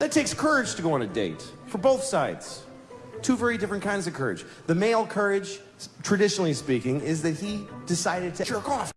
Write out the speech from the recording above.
That takes courage to go on a date for both sides. Two very different kinds of courage. The male courage, traditionally speaking, is that he decided to jerk off.